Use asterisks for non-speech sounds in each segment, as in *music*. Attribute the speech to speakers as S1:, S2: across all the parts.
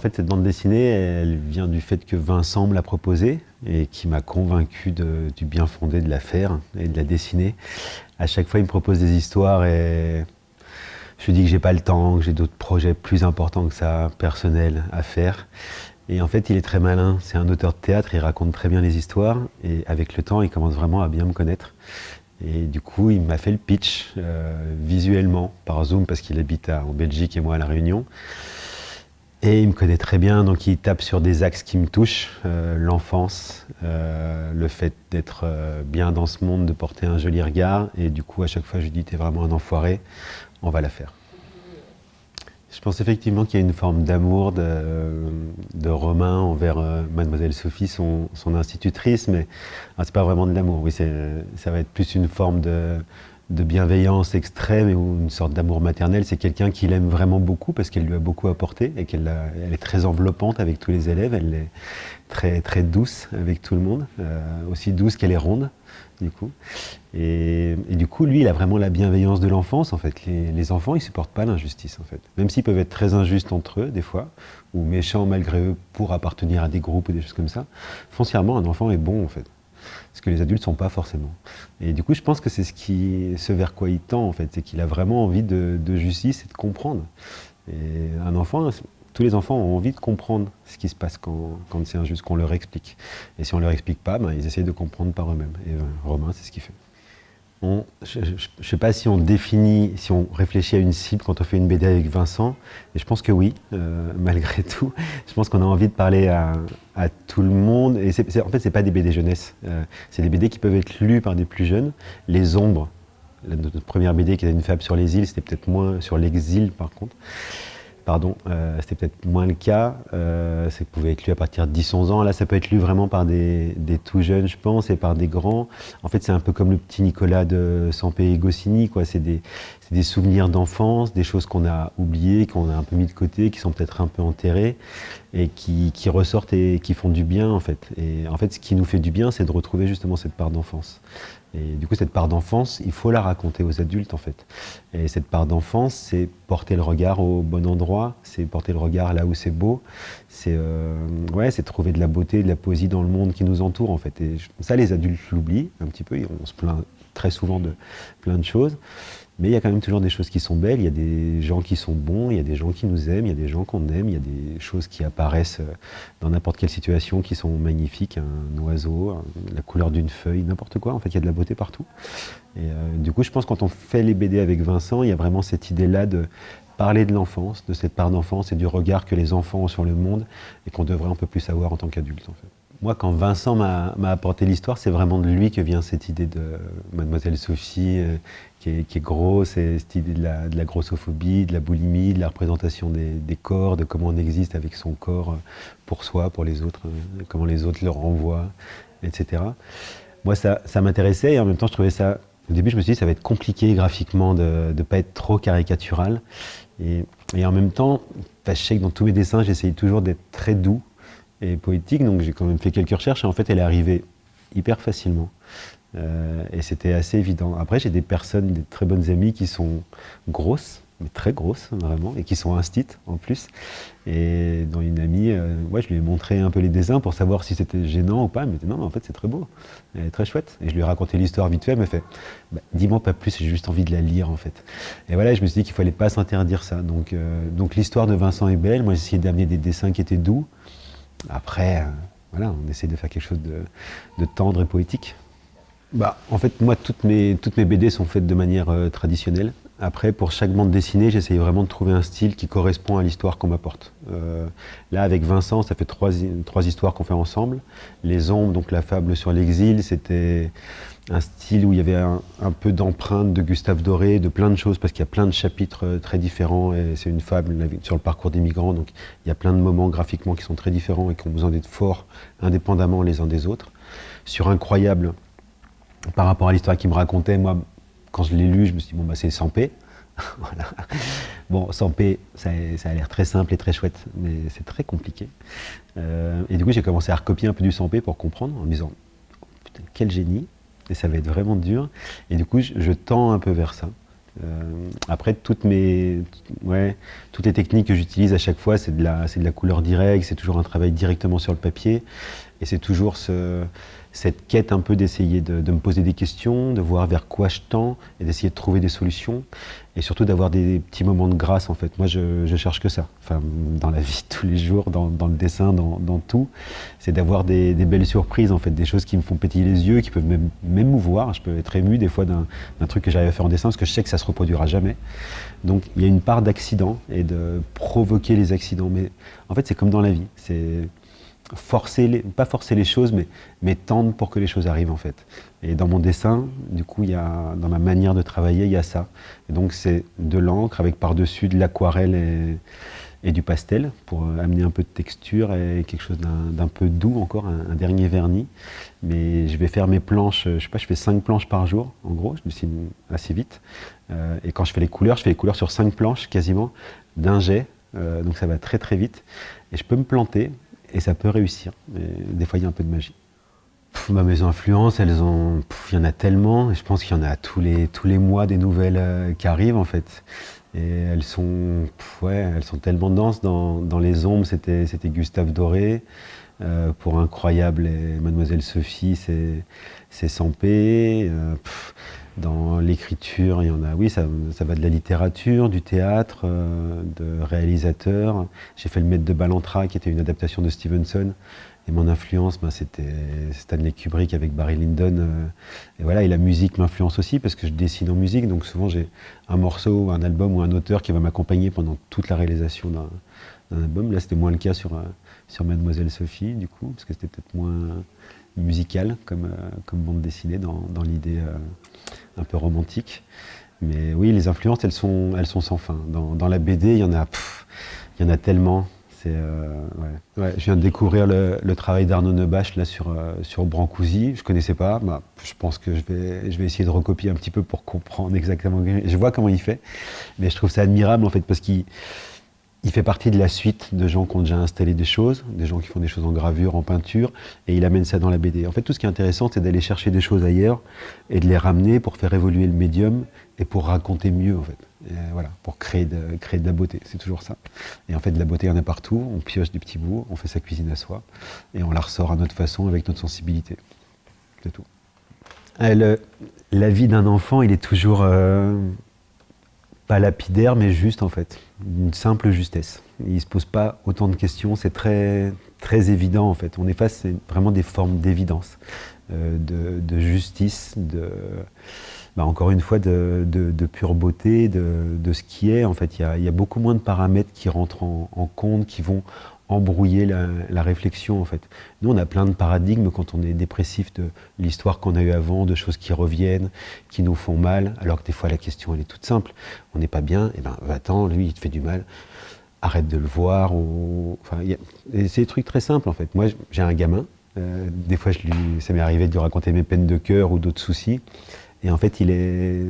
S1: En fait, cette bande dessinée, elle vient du fait que Vincent me l'a proposée et qui m'a convaincu du bien fondé de la faire et de la dessiner. À chaque fois, il me propose des histoires et je lui dis que j'ai pas le temps, que j'ai d'autres projets plus importants que ça, personnels, à faire. Et en fait, il est très malin. C'est un auteur de théâtre, il raconte très bien les histoires. Et avec le temps, il commence vraiment à bien me connaître. Et du coup, il m'a fait le pitch euh, visuellement par Zoom parce qu'il habite en Belgique et moi à La Réunion. Et il me connaît très bien, donc il tape sur des axes qui me touchent, euh, l'enfance, euh, le fait d'être bien dans ce monde, de porter un joli regard. Et du coup, à chaque fois, je lui dis, t'es vraiment un enfoiré, on va la faire. Je pense effectivement qu'il y a une forme d'amour de, Romain envers Mademoiselle Sophie, son, institutrice, mais ah, c'est pas vraiment de l'amour. Oui, ça va être plus une forme de, de bienveillance extrême ou une sorte d'amour maternel. C'est quelqu'un qu'il aime vraiment beaucoup parce qu'elle lui a beaucoup apporté et qu'elle est très enveloppante avec tous les élèves. Elle est très, très douce avec tout le monde, euh, aussi douce qu'elle est ronde, du coup. Et, du coup, lui, il a vraiment la bienveillance de l'enfance, en fait. Les, enfants, ils supportent pas l'injustice, en fait. Même s'ils peuvent être très injustes entre eux, des fois, ou méchants malgré eux pour appartenir à des groupes ou des choses comme ça, foncièrement, un enfant est bon, en fait ce que les adultes ne sont pas forcément. Et du coup, je pense que c'est ce, qui, ce vers quoi il tend, en fait, c'est qu'il a vraiment envie de, justice et de comprendre. Et un enfant, tous les enfants ont envie de comprendre ce qui se passe quand, quand c'est injuste, qu'on leur explique. Et si on ne leur explique pas, ben, ils essayent de comprendre par eux-mêmes. Et euh, Romain, c'est ce qu'il fait je ne sais pas si on définit, si on réfléchit à une cible quand on fait une BD avec Vincent, et je pense que oui, euh, *laughs* malgré tout. Je pense qu'on a envie de parler à, tout le monde. Et en fait, ce pas des BD jeunesse. Euh, c'est des BD qui peuvent être lus par des plus jeunes. Les ombres, notre première BD qui était une fable sur les îles, c'était peut-être moins sur l'exil par contre pardon, euh, c'était peut-être moins le cas. Euh, ça pouvait être lu à partir de 10-11 ans. Là, ça peut être lu vraiment par des, tout jeunes, je pense, et par des grands. En fait, c'est un peu comme le petit Nicolas de Sampé Goscinny. Quoi. C'est, des, des, souvenirs d'enfance, des choses qu'on a oubliées, qu'on a un peu mis de côté, qui sont peut-être un peu enterrées, et qui, qui, ressortent et qui font du bien, en fait. Et en fait, ce qui nous fait du bien, c'est de retrouver justement cette part d'enfance. Et du coup, cette part d'enfance, il faut la raconter aux adultes, en fait. Et cette part d'enfance, c'est porter le regard au bon endroit, c'est porter le regard là où c'est beau, c'est euh, ouais, trouver de la beauté, de la poésie dans le monde qui nous entoure, en fait. Et ça, les adultes l'oublient un petit peu, on se plaint très souvent de plein de choses. Mais il y a quand même toujours des choses qui sont belles, il y a des gens qui sont bons, il y a des gens qui nous aiment, il y a des gens qu'on aime, il y a des choses qui apparaissent euh, dans n'importe quelle situation qui sont magnifiques, un oiseau, la couleur d'une feuille, n'importe quoi. En fait, il y a de la beauté partout. Et euh, du coup, je pense que quand on fait les BD avec Vincent, il y a vraiment cette idée-là de parler de l'enfance, de cette part d'enfance et du regard que les enfants ont sur le monde et qu'on devrait un peu plus avoir en tant qu'adulte. En. Moi, quand Vincent m'a apporté l'histoire, c'est vraiment de lui que vient cette idée de Mademoiselle Sophie, euh, qui, est, grosse, et cette idée de la, grossophobie, de la boulimie, de la représentation des, corps, de comment on existe avec son corps euh, pour soi, pour les autres, euh, comment les autres le renvoient, etc. Moi, ça, m'intéressait et en même temps, je trouvais ça... Au début, je me suis dit, ça va être compliqué graphiquement de ne pas être trop caricatural. Et, en même temps, je sais que dans tous mes dessins, j'essaye toujours d'être très doux et poétique, donc j'ai quand même fait quelques recherches, et en fait elle est arrivée hyper facilement. Euh, et c'était assez évident. Après, j'ai des personnes, des très bonnes amies qui sont grosses, mais très grosses, vraiment, et qui sont instites en plus. Et dans une amie, euh, ouais, je lui ai montré un peu les dessins pour savoir si c'était gênant ou pas. Elle me dit non, mais en fait, c'est très beau, elle est très chouette. Et je lui ai raconté l'histoire vite fait, elle m'a fait bah, dis-moi pas plus, j'ai juste envie de la lire en fait. Et voilà, je me suis dit qu'il fallait pas s'interdire ça. Donc, euh, donc l'histoire de Vincent est belle. Moi, j'ai essayé d'amener des dessins qui étaient doux. Après, euh, voilà, on essaie de faire quelque chose de, tendre et poétique. Bah, en fait, moi, toutes mes, BD sont faites de manière euh, traditionnelle. Après, pour chaque bande dessinée, j'essaye vraiment de trouver un style qui correspond à l'histoire qu'on m'apporte. Euh, là, avec Vincent, ça fait trois, trois histoires qu'on fait ensemble. Les ombres, donc la fable sur l'exil, c'était un style où il y avait un, peu d'empreinte de Gustave Doré, de plein de choses, parce qu'il y a plein de chapitres euh, très différents, et c'est une fable sur le parcours des migrants, donc il y a plein de moments graphiquement qui sont très différents et qui ont besoin d'être forts indépendamment les uns des autres. Sur Incroyable, par rapport à l'histoire qu'il me racontait, moi, quand je l'ai lu, je me suis dit, bon, bah, c'est sans *laughs* voilà. Bon, sans paix, ça, a l'air très simple et très chouette, mais c'est très compliqué. Euh, et du coup, j'ai commencé à recopier un peu du sans paix pour comprendre, en me disant, putain, quel génie, et ça va être vraiment dur. Et du coup, je, tends un peu vers ça. après, toutes, mes, ouais, toutes les techniques que j'utilise à chaque fois, c'est de, de la couleur directe, c'est toujours un travail directement sur le papier. Et c'est toujours ce, cette quête un peu d'essayer de, me poser des questions, de voir vers quoi je tends et d'essayer de trouver des solutions et surtout d'avoir des petits moments de grâce en fait. Moi je, je, cherche que ça, enfin dans la vie tous les jours, dans, dans le dessin, dans, dans tout, c'est d'avoir des, belles surprises en fait, des choses qui me font pétiller les yeux, qui peuvent même m'émouvoir. Je peux être ému des fois d'un truc que j'arrive à faire en dessin parce que je sais que ça se reproduira jamais. Donc il y a une part d'accident et de provoquer les accidents, mais en fait c'est comme dans la vie, c'est forcer, les, pas forcer les choses, mais, mais tendre pour que les choses arrivent en fait. Et dans mon dessin, du coup, il y a, dans ma manière de travailler, il y a ça. Et donc c'est de l'encre avec par-dessus de l'aquarelle et, du pastel pour amener un peu de texture et quelque chose d'un peu doux encore, un, dernier vernis. Mais je vais faire mes planches, je sais pas, je fais 5 planches par jour, en gros, je dessine assez vite. Euh, et quand je fais les couleurs, je fais les couleurs sur 5 planches quasiment, d'un jet, euh, donc ça va très très vite. Et je peux me planter, et ça peut réussir. des fois, il y a un peu de magie. Bah, mes influences, elles ont, il y en a tellement, je pense qu'il y en a tous les, tous les mois des nouvelles euh, qui arrivent en fait. Et elles sont, ouais, elles sont tellement denses. Dans, dans les ombres, c'était Gustave Doré. Euh, pour Incroyable et Mademoiselle Sophie, c'est Sampé. Euh, dans l'écriture, il y en a, oui, ça, va de la littérature, du théâtre, euh, de réalisateur. J'ai fait Le Maître de Balantra, qui était une adaptation de Stevenson. Et mon influence, ben, c'était Stanley Kubrick avec Barry Lyndon. Euh, et voilà, et la musique m'influence aussi parce que je dessine en musique. Donc souvent, j'ai un morceau, un album ou un auteur qui va m'accompagner pendant toute la réalisation d'un album. Là, c'était moins le cas sur, euh, sur Mademoiselle Sophie, du coup, parce que c'était peut-être moins musical comme, bande dessinée dans l'idée un peu romantique. Mais oui, les influences, elles sont, elles sont sans fin. Dans, dans la BD, il y en a, il y en a tellement. Euh, je viens de découvrir le, travail d'Arnaud Nebache là sur, euh, sur Brancusi. Je connaissais pas. Bah, je pense que je vais, je vais essayer de recopier un petit peu pour comprendre exactement. Je vois comment il fait, mais je trouve ça admirable en fait parce qu'il il fait partie de la suite de gens qui ont déjà installé des choses, des gens qui font des choses en gravure, en peinture, et il amène ça dans la BD. En fait, tout ce qui est intéressant, c'est d'aller chercher des choses ailleurs et de les ramener pour faire évoluer le médium et pour raconter mieux, en fait. voilà, pour créer de, créer de la beauté, c'est toujours ça. Et en fait, de la beauté, il y en a partout, on pioche des petits bouts, on fait sa cuisine à soi, et on la ressort à notre façon, avec notre sensibilité. C'est tout. Euh, la vie d'un enfant, il est toujours... Euh, pas lapidaire, mais juste en fait, une simple justesse. Il ne se pose pas autant de questions, c'est très, très évident en fait. On est face à vraiment des formes d'évidence, euh, de, justice, de, bah, encore une fois, de, pure beauté, de, ce qui est. En fait, il y a, beaucoup moins de paramètres qui rentrent en, en compte, qui vont embrouiller la, réflexion en fait. Nous on a plein de paradigmes quand on est dépressif de l'histoire qu'on a eue avant, de choses qui reviennent, qui nous font mal, alors que des fois la question elle est toute simple. On n'est pas bien, et eh ben va-t'en, lui il te fait du mal, arrête de le voir. Ou... Enfin, c'est des trucs très simples en fait. Moi j'ai un gamin, euh, des fois je lui... ça m'est arrivé de lui raconter mes peines de cœur ou d'autres soucis, et en fait il est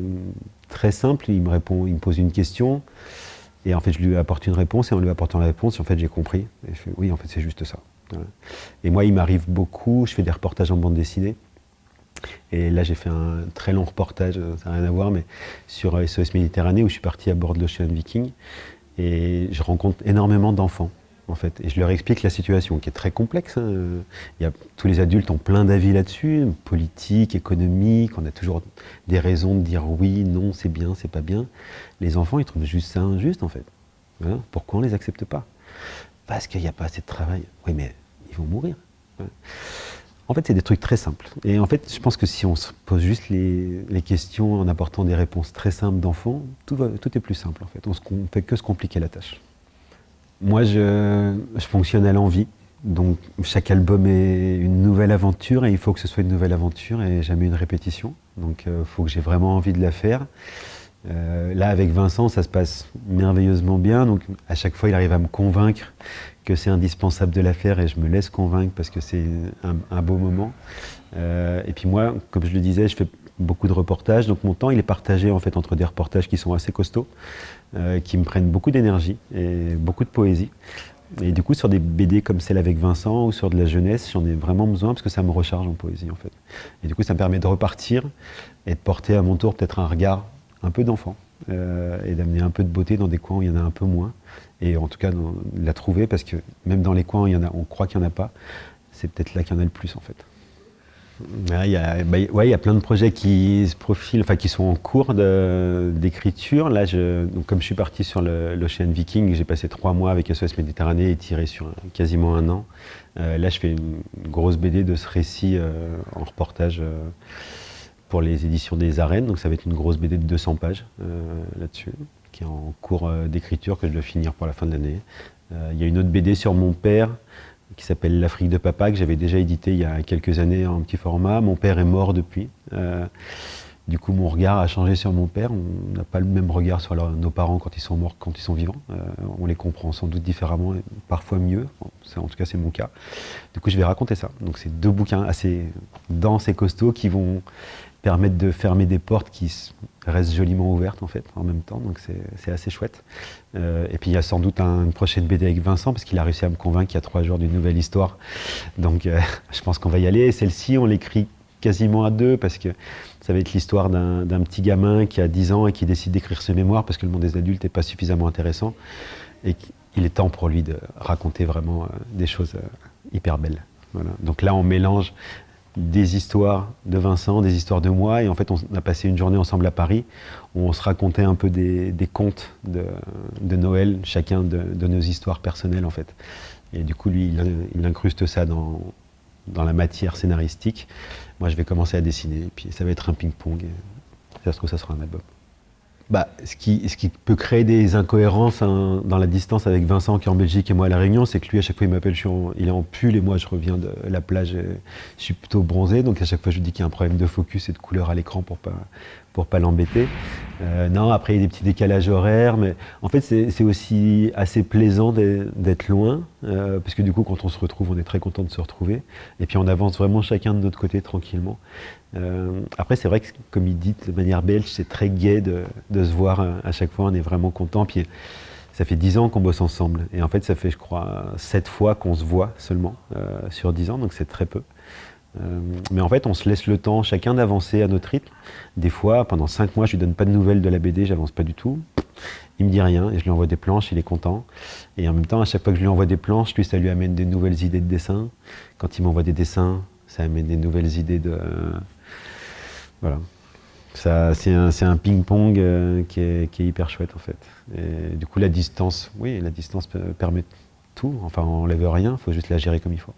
S1: très simple, il me répond, il me pose une question, et en fait, je lui apporte une réponse, et en lui apportant la réponse, en fait, j'ai compris. Oui, en fait, c'est juste ça. Et moi, il m'arrive beaucoup, je fais des reportages en bande dessinée. Et là, j'ai fait un très long reportage, euh, ça n'a rien à voir, mais sur SOS Méditerranée, où je suis parti à bord de l'Ocean Viking. Et je rencontre énormément d'enfants en fait. Et je leur explique la situation, qui est très complexe. Hein. Il y a, tous les adultes ont plein d'avis là-dessus, politique, économique, on a toujours des raisons de dire oui, non, c'est bien, c'est pas bien. Les enfants, ils trouvent juste ça injuste, en fait. Pourquoi on les accepte pas? Parce qu'il n'y a pas assez de travail. Oui, mais ils vont mourir. En fait, c'est des trucs très simples. Et en fait, je pense que si on se pose juste les, questions en apportant des réponses très simples d'enfants, tout est plus simple, en fait. On ne fait que se compliquer la tâche. Moi, je, fonctionne à l'envie. Donc, chaque album est une nouvelle aventure et il faut que ce soit une nouvelle aventure et jamais une répétition. Donc, il euh, faut que j'ai vraiment envie de la faire. Euh, là, avec Vincent, ça se passe merveilleusement bien. Donc, à chaque fois, il arrive à me convaincre que c'est indispensable de la faire et je me laisse convaincre parce que c'est un, beau moment. Euh, et puis moi, comme je le disais, je fais beaucoup de reportages. Donc mon temps, il est partagé en fait entre des reportages qui sont assez costauds, euh, qui me prennent beaucoup d'énergie et beaucoup de poésie. Et du coup, sur des BD comme celle avec Vincent ou sur de la jeunesse, j'en ai vraiment besoin parce que ça me recharge en poésie en fait. Et du coup, ça me permet de repartir et de porter à mon tour peut-être un regard un peu d'enfant et d'amener un peu de beauté dans des coins où il y en a un peu moins. Et en tout cas, de la trouver, parce que même dans les coins où il y en a, on croit qu'il n'y en a pas, c'est peut-être là qu'il y en a le plus en fait. Il y, a, bah, il y a plein de projets qui se profilent, enfin qui sont en cours d'écriture. Là, comme je suis parti sur l'Ocean Viking, j'ai passé trois mois avec SOS Méditerranée et tiré sur quasiment un an. Euh, là, je fais une, grosse BD de ce récit euh, en reportage euh, pour les éditions des arènes. Donc ça va être une grosse BD de 200 pages là-dessus, qui est en cours d'écriture que je dois finir pour la fin de l'année. Il y a une autre BD sur mon père qui s'appelle L'Afrique de Papa, que j'avais déjà édité il y a quelques années en petit format. Mon père est mort depuis. Euh, du coup, mon regard a changé sur mon père. On n'a pas le même regard sur nos parents quand ils sont morts, quand ils sont vivants. Euh, on les comprend sans doute différemment, et parfois mieux. en tout cas, c'est mon cas. Du coup, je vais raconter ça. Donc, c'est deux bouquins assez denses et costauds qui vont permettre de fermer des portes qui restent joliment ouvertes en fait en même temps, donc c'est assez chouette. Euh, et puis il y a sans doute une prochaine BD avec Vincent parce qu'il a réussi à me convaincre il y a trois jours d'une nouvelle histoire, donc euh, *laughs* je pense qu'on va y aller. Celle-ci on l'écrit quasiment à deux parce que ça va être l'histoire d'un petit gamin qui a 10 ans et qui décide d'écrire ses mémoires parce que le monde des adultes n'est pas suffisamment intéressant et il est temps pour lui de raconter vraiment euh, des choses hyper belles. Voilà. Donc là, on mélange des histoires de Vincent, des histoires de moi, et en fait on a passé une journée ensemble à Paris, où on se racontait un peu des, contes de, Noël, chacun de, nos histoires personnelles en fait. Et du coup lui, il, incruste ça dans, dans la matière scénaristique. Moi je vais commencer à dessiner, et puis ça va être un ping-pong, ça se trouve ça sera un album bah, ce, qui, ce, qui, peut créer des incohérences hein, dans la distance avec Vincent qui est en Belgique et moi à La Réunion, c'est que lui à chaque fois il m'appelle, il est en pull et moi je reviens de la plage, je suis plutôt bronzé, donc à chaque fois je lui dis qu'il y a un problème de focus et de couleur à l'écran pour pas, pour pas l'embêter. Euh, non, après il y a des petits décalages horaires, mais en fait c'est aussi assez plaisant d'être loin, euh, parce que du coup quand on se retrouve on est très content de se retrouver, et puis on avance vraiment chacun de notre côté tranquillement. Euh, après, c'est vrai que, comme il dit de manière belge, c'est très gai de, se voir euh, à chaque fois, on est vraiment content. Puis ça fait dix ans qu'on bosse ensemble. Et en fait, ça fait, je crois, sept fois qu'on se voit seulement sur dix ans, donc c'est très peu. mais en fait, on se laisse le temps chacun d'avancer à notre rythme. Des fois, pendant cinq mois, je lui donne pas de nouvelles de la BD, j'avance pas du tout. Il me dit rien et je lui envoie des planches, il est content. Et en même temps, à chaque fois que je lui envoie des planches, lui, ça lui amène des nouvelles idées de dessin. Quand il m'envoie des dessins, ça amène des nouvelles idées de, voilà. C'est un, ping-pong euh, qui, est, hyper chouette en fait. Et du coup, la distance, oui, la distance permet tout. Enfin, on n'enlève rien, il faut juste la gérer comme il faut.